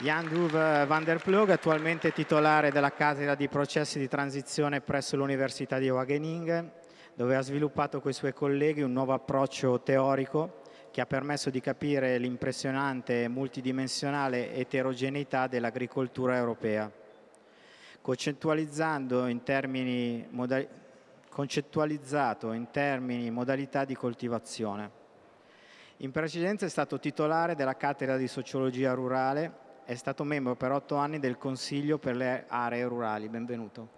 Jan Duve van der Ploeg, attualmente titolare della cattedra di processi di transizione presso l'Università di Wageningen, dove ha sviluppato con i suoi colleghi un nuovo approccio teorico che ha permesso di capire l'impressionante multidimensionale eterogeneità dell'agricoltura europea. Concettualizzando in termini, concettualizzato in termini modalità di coltivazione. In precedenza è stato titolare della cattedra di sociologia rurale è stato membro per otto anni del Consiglio per le aree rurali. Benvenuto.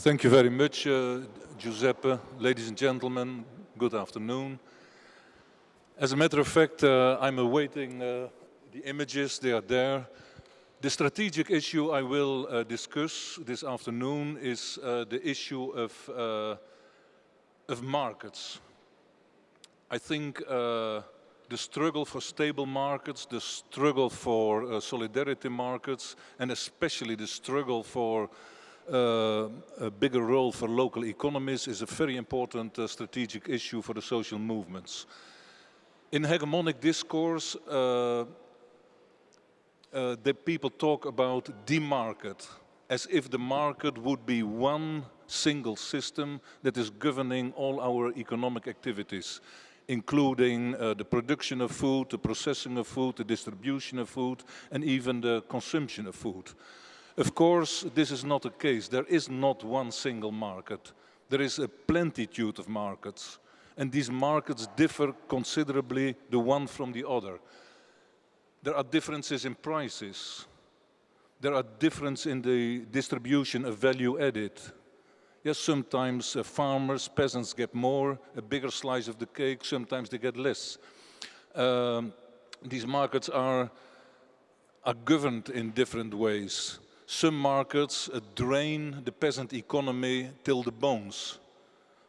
Thank you very much, uh, Giuseppe. Ladies and gentlemen, good afternoon. As a matter of fact, uh, I'm awaiting uh, the images, they are there. The strategic issue I will uh, discuss this afternoon is uh, the issue of, uh, of markets. I think the struggle for stable markets, the struggle for uh, solidarity markets, and especially the struggle for uh, a bigger role for local economies is a very important uh, strategic issue for the social movements. In hegemonic discourse, uh, uh, the people talk about the market, as if the market would be one single system that is governing all our economic activities including uh, the production of food, the processing of food, the distribution of food, and even the consumption of food. Of course, this is not the case. There is not one single market. There is a plentitude of markets, and these markets differ considerably the one from the other. There are differences in prices. There are differences in the distribution of value added. Yes, sometimes uh, farmers, peasants get more, a bigger slice of the cake, sometimes they get less. Um, these markets are, are governed in different ways. Some markets uh, drain the peasant economy till the bones.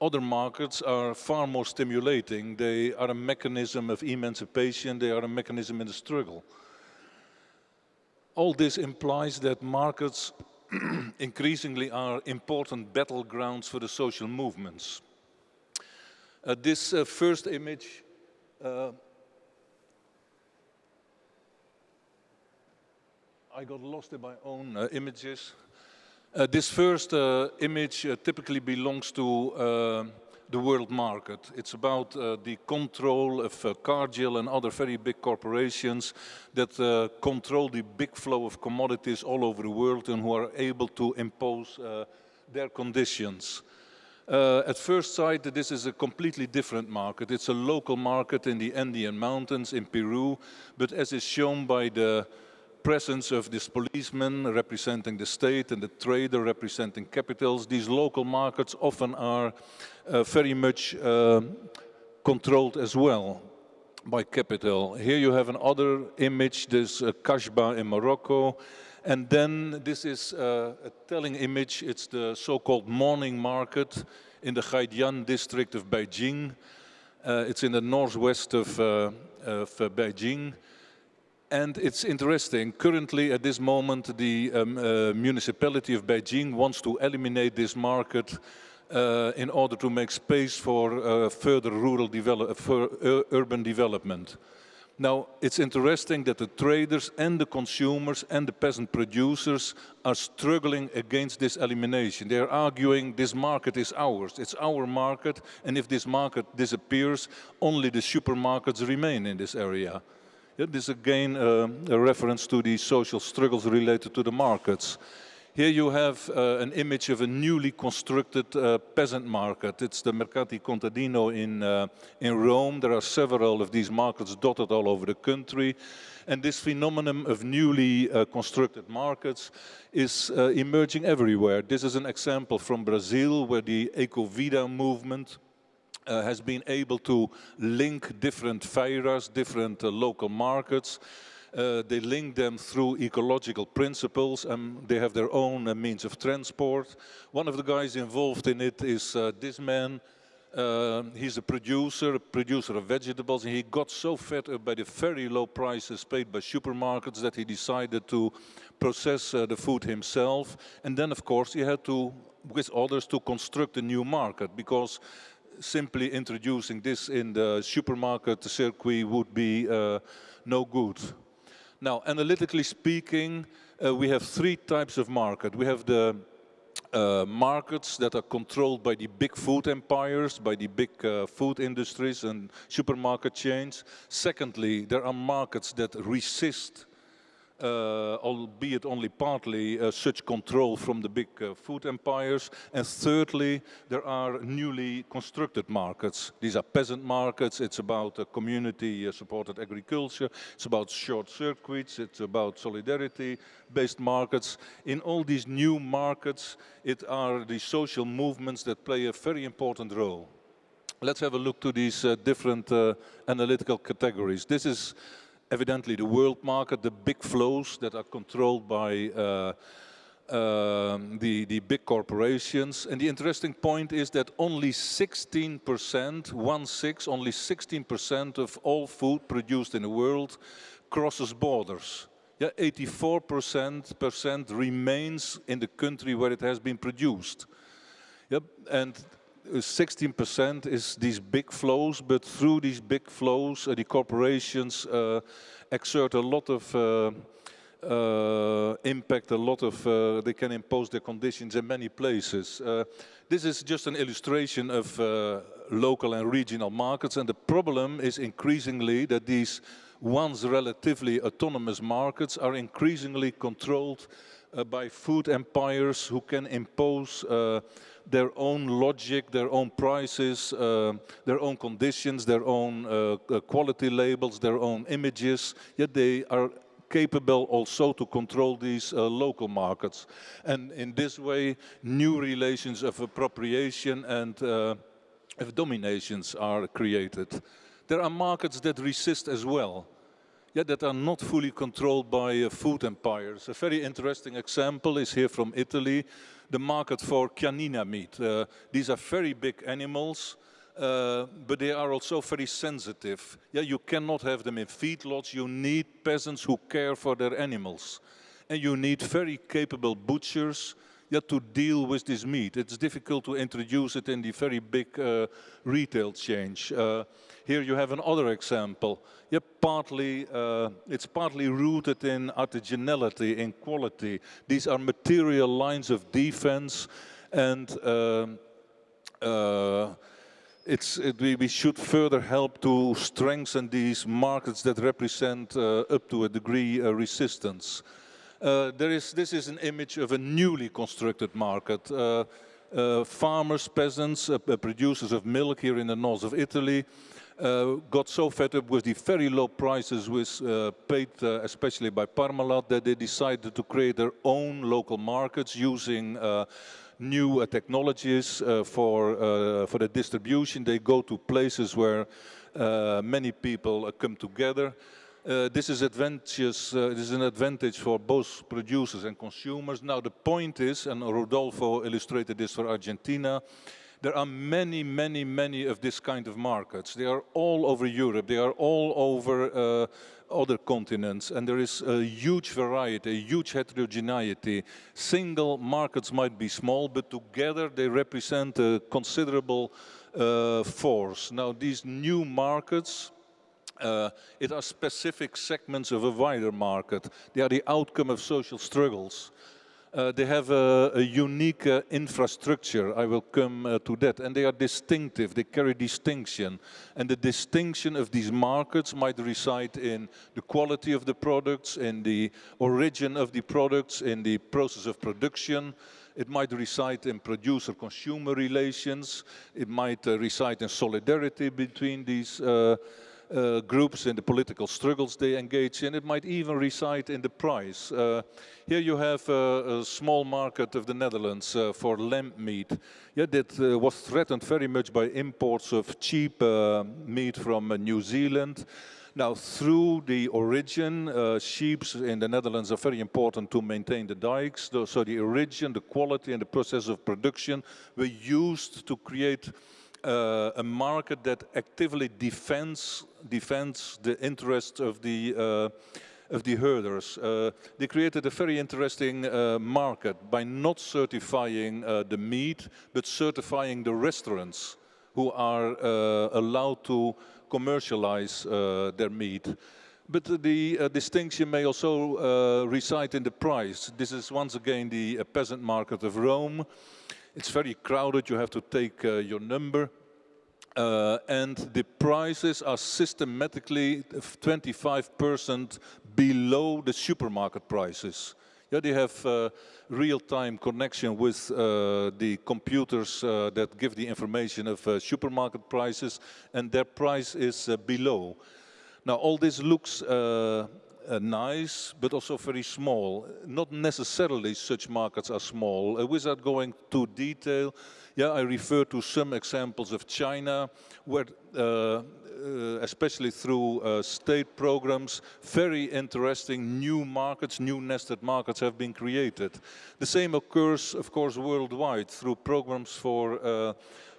Other markets are far more stimulating. They are a mechanism of emancipation, they are a mechanism in the struggle. All this implies that markets increasingly are important battlegrounds for the social movements. Uh, this uh, first image uh, I got lost in my own uh, images. Uh, this first uh, image typically belongs to the world market. It's about uh, the control of uh, Cargill and other very big corporations that uh, control the big flow of commodities all over the world and who are able to impose uh, their conditions. Uh, at first sight, this is a completely different market. It's a local market in the Andean Mountains in Peru, but as is shown by the presence of this policeman representing the state and the trader representing capitals, these local markets often are uh, very much uh, controlled as well by capital. Here you have another image, this uh, Kashba in Morocco. And then this is uh, a telling image, it's the so-called morning market in the Haidian district of Beijing. Uh, it's in the northwest of, uh, of Beijing. And it's interesting, currently at this moment the um, uh, municipality of Beijing wants to eliminate this market uh, in order to make space for uh, further rural develop for urban development. Now, it's interesting that the traders and the consumers and the peasant producers are struggling against this elimination. They're arguing this market is ours, it's our market, and if this market disappears, only the supermarkets remain in this area. This is again uh, a reference to the social struggles related to the markets. Here you have uh, an image of a newly constructed uh, peasant market. It's the Mercati Contadino in, uh, in Rome. There are several of these markets dotted all over the country. And this phenomenon of newly uh, constructed markets is uh, emerging everywhere. This is an example from Brazil where the Ecovida movement uh, has been able to link different feiras, different uh, local markets. Uh, they link them through ecological principles and they have their own uh, means of transport. One of the guys involved in it is uh, this man. Uh, he's a producer, a producer of vegetables, and he got so fed up by the very low prices paid by supermarkets that he decided to process the food himself. And then, of course, he had to, with others, to construct a new market because simply introducing this in the supermarket circuit would be uh, no good. Now, analytically speaking, uh, we have three types of market. We have the uh, markets that are controlled by the big food empires, by the big uh, food industries and supermarket chains. Secondly, there are markets that resist albeit only partly, uh, such control from the big uh, food empires. And thirdly, there are newly constructed markets. These are peasant markets. It's about community-supported agriculture. It's about short circuits. It's about solidarity-based markets. In all these new markets, it are the social movements that play a very important role. Let's have a look to these uh, different uh, analytical categories. This is evidently the world market, the big flows that are controlled by uh, um, the, the big corporations. And the interesting point is that only 16%, one six, only 16% of all food produced in the world crosses borders. Yeah, 84% remains in the country where it has been produced. Yep, and 16% is these big flows, but through these big flows, uh, the corporations uh, exert a lot of uh, uh impact, a lot of, uh, they can impose their conditions in many places. Uh, this is just an illustration of local and regional markets, and the problem is increasingly that these once relatively autonomous markets are increasingly controlled by food empires who can impose their own logic, their own prices, uh, their own conditions, their own uh, uh, quality labels, their own images, yet they are capable also to control these uh, local markets. And in this way, new relations of appropriation and uh, of dominations are created. There are markets that resist as well. Yeah, that are not fully controlled by uh, food empires. A very interesting example is here from Italy, the market for chianina meat. Uh, these are very big animals, uh, but they are also very sensitive. Yeah, you cannot have them in feedlots. You need peasants who care for their animals. And you need very capable butchers yeah, to deal with this meat. It's difficult to introduce it in the very big uh, retail change. Uh, here you have another example. Yeah, partly, uh, it's partly rooted in artisanality, in quality. These are material lines of defense and um, uh, it's, it, we, we, should further help to strengthen these markets that represent uh, up to a degree uh, resistance. Uh, there is, this is an image of a newly constructed market. Uh, uh, farmers, peasants, uh, producers of milk here in the north of Italy uh, got so fed up with the very low prices uh, paid especially by Parmalat that they decided to create their own local markets using new technologies for, for the distribution. They go to places where many people come together. Uh, this is advantageous, uh, this is an advantage for both producers and consumers. Now the point is, and Rodolfo illustrated this for Argentina, there are many, many, many of this kind of markets. They are all over Europe, they are all over uh, other continents, and there is a huge variety, a huge heterogeneity. Single markets might be small, but together they represent a considerable uh, force. Now these new markets, uh, it are specific segments of a wider market. They are the outcome of social struggles. Uh, they have a, a unique uh, infrastructure, I will come uh, to that, and they are distinctive, they carry distinction. And the distinction of these markets might reside in the quality of the products, in the origin of the products, in the process of production, it might reside in producer-consumer relations. It might uh, reside in solidarity between these uh, uh, groups in the political struggles they engage in. It might even reside in the price. Uh, here you have a, a, small market of the Netherlands uh, for lamb meat. Yeah, that uh, was threatened very much by imports of cheap uh, meat from uh, New Zealand. Now, through the origin, uh, sheep in the Netherlands are very important to maintain the dikes. So the origin, the quality and the process of production were used to create uh, a market that actively defends defends the interests of the uh, of the herders. Uh, they created a very interesting uh, market by not certifying uh, the meat, but certifying the restaurants who are uh, allowed to commercialize their meat. But the uh, distinction may also uh, reside in the price. This is once again the uh, peasant market of Rome. It's very crowded, you have to take uh, your number. Uh, and the prices are systematically 25% below the supermarket prices. Yeah, they have uh, real-time connection with uh, the computers uh, that give the information of uh, supermarket prices, and their price is uh, below. Now, all this looks uh, uh, nice, but also very small. Not necessarily such markets are small. Uh, without going too detail, yeah, I refer to some examples of China, where uh, uh, especially through uh, state programs, very interesting new markets, new nested markets have been created. The same occurs, of course, worldwide through programs for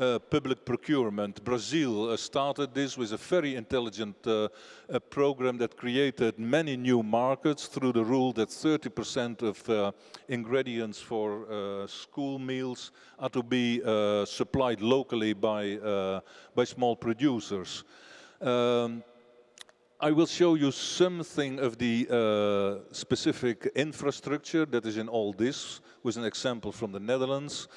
uh, uh, public procurement. Brazil uh, started this with a very intelligent uh, program that created many new markets through the rule that 30% of ingredients for school meals are to be supplied locally by, by small producers. Um, I will show you something of the uh, specific infrastructure that is in all this, with an example from the Netherlands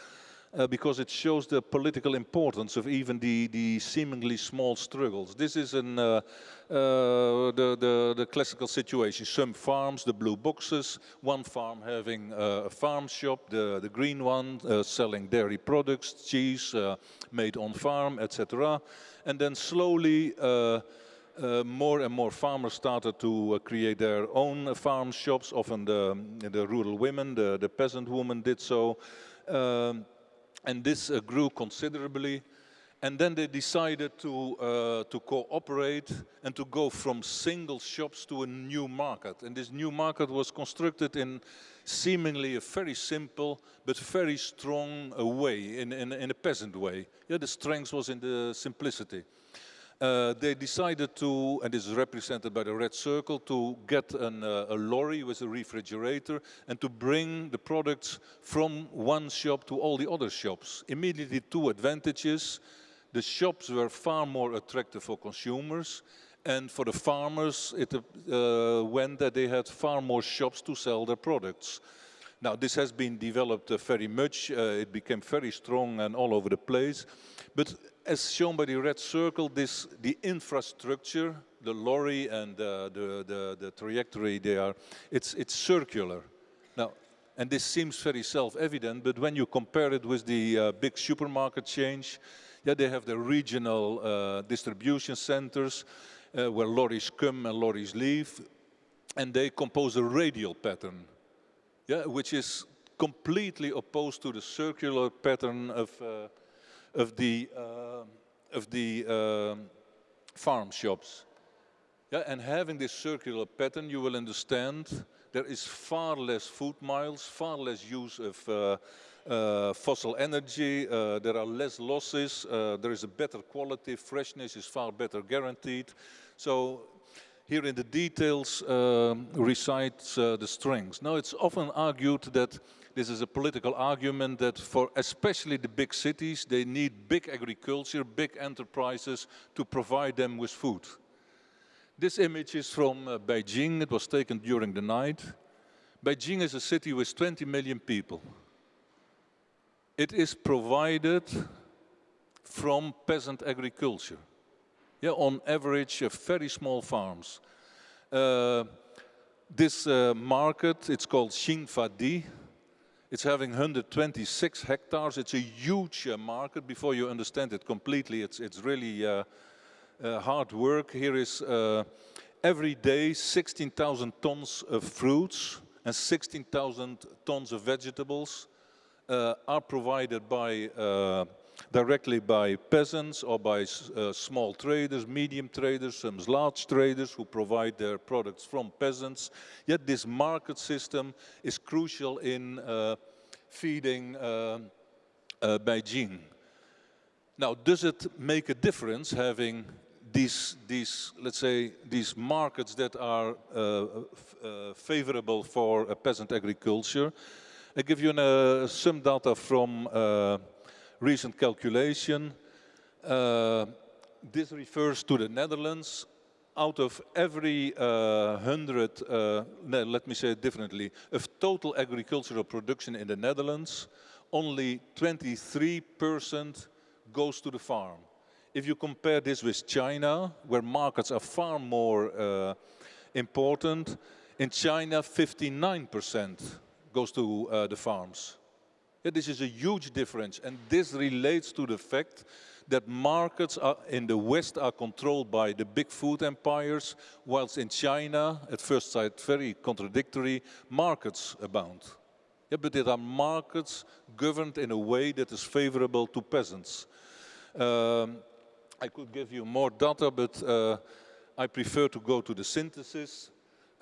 uh, because it shows the political importance of even the, the seemingly small struggles. This is an, uh, uh, the, the, the, classical situation. Some farms, the blue boxes, one farm having uh, a farm shop, the, the green one uh, selling dairy products, cheese uh, made on farm, etc. And then slowly uh, more and more farmers started to uh, create their own farm shops. Often the, the rural women, the, the peasant woman did so. Um, and this uh, grew considerably. And then they decided to, uh, to cooperate and to go from single shops to a new market. And this new market was constructed in seemingly a very simple but very strong uh, way, in, in, in a peasant way. Yeah, the strength was in the simplicity. Uh, they decided to, and this is represented by the red circle, to get an, uh, a lorry with a refrigerator and to bring the products from one shop to all the other shops. Immediately two advantages. The shops were far more attractive for consumers and for the farmers it uh, went that they had far more shops to sell their products. Now this has been developed uh, very much, uh, it became very strong and all over the place. But as shown by the red circle, this the infrastructure, the lorry and uh, the, the, the trajectory they are, it's, it's circular. Now, and this seems very self-evident, but when you compare it with the uh, big supermarket change, yeah, they have the regional uh, distribution centers uh, where lorries come and lorries leave, and they compose a radial pattern, yeah, which is completely opposed to the circular pattern of uh, of the, uh, of the uh, farm shops. Yeah, and having this circular pattern, you will understand there is far less food miles, far less use of uh, uh, fossil energy, uh, there are less losses, uh, there is a better quality, freshness is far better guaranteed. So here in the details um, recites uh, the strengths. Now it's often argued that this is a political argument that for especially the big cities, they need big agriculture, big enterprises to provide them with food. This image is from uh, Beijing. It was taken during the night. Beijing is a city with 20 million people. It is provided from peasant agriculture. Yeah, on average, uh, very small farms. Uh, this uh, market, it's called Xinfadi, it's having 126 hectares. It's a huge uh, market. Before you understand it completely, it's, it's really uh, uh, hard work. Here is uh, every day 16,000 tons of fruits and 16,000 tons of vegetables uh, are provided by uh, directly by peasants or by uh, small traders, medium traders, some large traders who provide their products from peasants. Yet this market system is crucial in uh, feeding uh, uh Beijing. Now, does it make a difference having these, these let's say, these markets that are uh, uh, favorable for peasant agriculture? I give you an, some data from recent calculation. Uh, this refers to the Netherlands. out of every uh, hundred, uh, no, let me say it differently, of total agricultural production in the Netherlands, only 23% goes to the farm. If you compare this with China, where markets are far more uh, important, in China 59% goes to uh, the farms. Yeah, this is a huge difference and this relates to the fact that markets are, in the West are controlled by the big food empires, whilst in China, at first sight very contradictory, markets abound. Yeah, but there are markets governed in a way that is favorable to peasants. Um, I could give you more data, but uh, I prefer to go to the synthesis.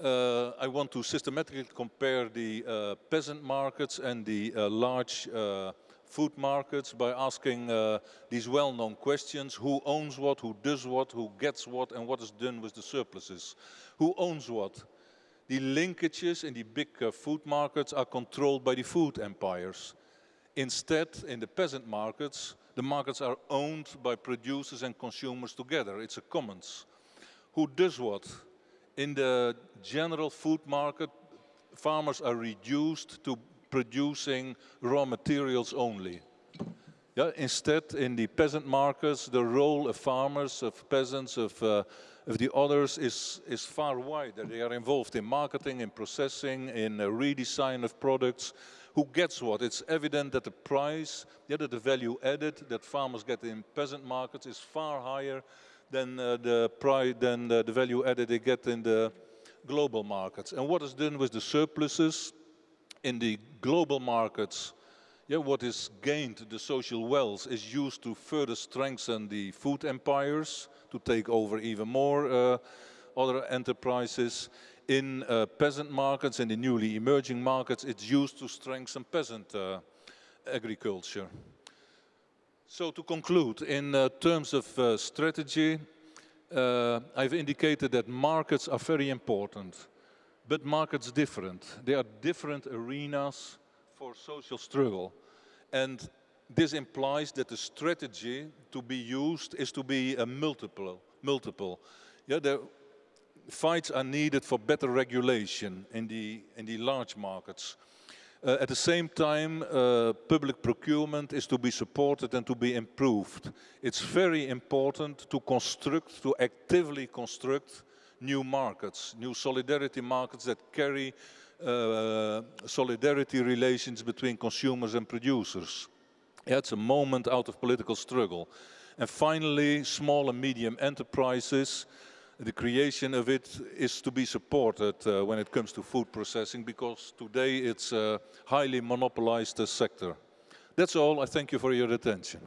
Uh, I want to systematically compare the uh, peasant markets and the uh, large uh, food markets by asking uh, these well-known questions. Who owns what, who does what, who gets what, and what is done with the surpluses? Who owns what? The linkages in the big uh, food markets are controlled by the food empires. Instead, in the peasant markets, the markets are owned by producers and consumers together. It's a commons. Who does what? In the general food market, farmers are reduced to producing raw materials only. Yeah, instead, in the peasant markets, the role of farmers, of peasants, of, uh, of the others is, is far wider. They are involved in marketing, in processing, in a redesign of products. Who gets what? It's evident that the price, yeah, that the value added that farmers get in peasant markets is far higher than uh, the price, than the, the value added they get in the global markets. And what is done with the surpluses? in the global markets, yeah, what is gained, the social wealth, is used to further strengthen the food empires, to take over even more uh, other enterprises. In uh, peasant markets, in the newly emerging markets, it's used to strengthen peasant uh, agriculture. So to conclude, in uh, terms of uh, strategy, uh, I've indicated that markets are very important but markets different. They are different arenas for social struggle. And this implies that the strategy to be used is to be a multiple. multiple. Yeah, the fights are needed for better regulation in the, in the large markets. Uh, at the same time, uh, public procurement is to be supported and to be improved. It's very important to construct, to actively construct new markets, new solidarity markets that carry uh, solidarity relations between consumers and producers. Yeah, it's a moment out of political struggle. And finally, small and medium enterprises, the creation of it is to be supported uh, when it comes to food processing because today it's a highly monopolized uh, sector. That's all. I thank you for your attention.